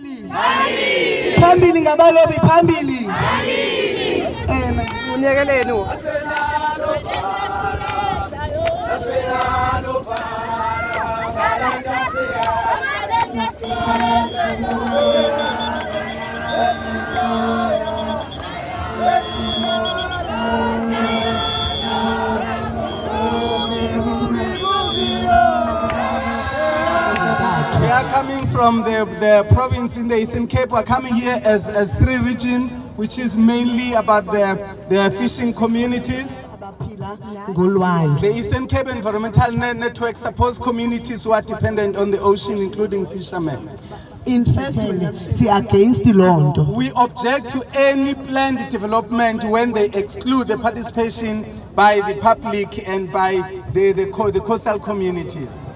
phambili. Phambili ngabalobi phambili. Um uyekeleni Thank you. Are coming from the, the province in the Eastern Cape. We're coming here as, as three region, which is mainly about the, the fishing communities. abaphila The Eastern Cape Environmental Ne- Network supports communities who are dependent on the ocean, including fishermen. in fact wena si-against loo nto We object to any planned development when they exclude the participation by the public and by the, the, the coastal communities.